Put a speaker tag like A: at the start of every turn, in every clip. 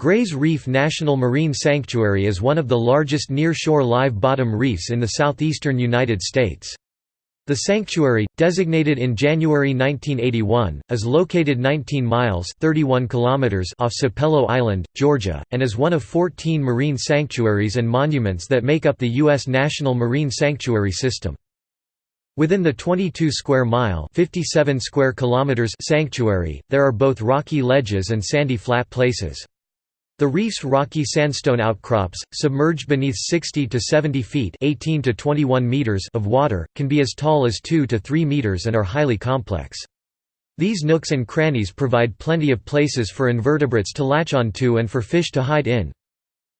A: Grays Reef National Marine Sanctuary is one of the largest near-shore live bottom reefs in the southeastern United States. The sanctuary, designated in January 1981, is located 19 miles 31 kilometers off Sapelo Island, Georgia, and is one of 14 marine sanctuaries and monuments that make up the U.S. National Marine Sanctuary System. Within the 22 square mile 57 square kilometers sanctuary, there are both rocky ledges and sandy flat places. The reef's rocky sandstone outcrops, submerged beneath 60 to 70 feet 18 to 21 meters of water, can be as tall as 2 to 3 meters and are highly complex. These nooks and crannies provide plenty of places for invertebrates to latch onto and for fish to hide in.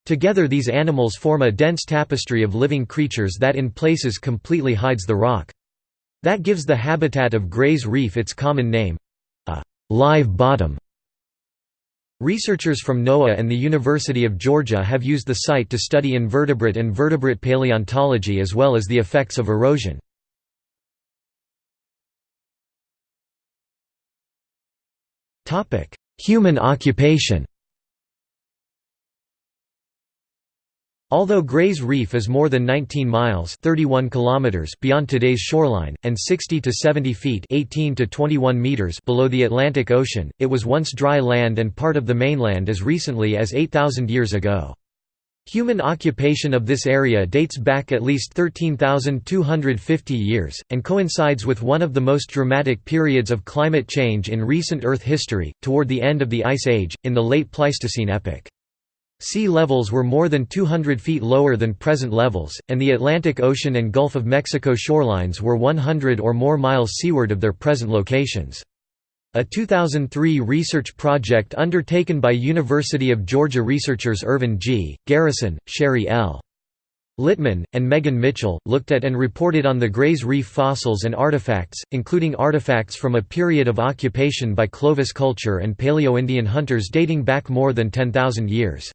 A: Together these animals form a dense tapestry of living creatures that in places completely hides the rock. That gives the habitat of Gray's Reef its common name—a live bottom. Researchers from NOAA and the University of Georgia have used the site to study invertebrate and vertebrate paleontology as well as the effects of erosion. Human occupation Although Gray's Reef is more than 19 miles 31 kilometers beyond today's shoreline, and 60 to 70 feet 18 to 21 meters below the Atlantic Ocean, it was once dry land and part of the mainland as recently as 8,000 years ago. Human occupation of this area dates back at least 13,250 years, and coincides with one of the most dramatic periods of climate change in recent Earth history, toward the end of the Ice Age, in the late Pleistocene epoch. Sea levels were more than 200 feet lower than present levels, and the Atlantic Ocean and Gulf of Mexico shorelines were 100 or more miles seaward of their present locations. A 2003 research project undertaken by University of Georgia researchers Ervan G. Garrison, Sherri L. Littman, and Megan Mitchell, looked at and reported on the Gray's Reef fossils and artifacts, including artifacts from a period of occupation by Clovis culture and Paleo-Indian hunters dating back more than 10,000 years.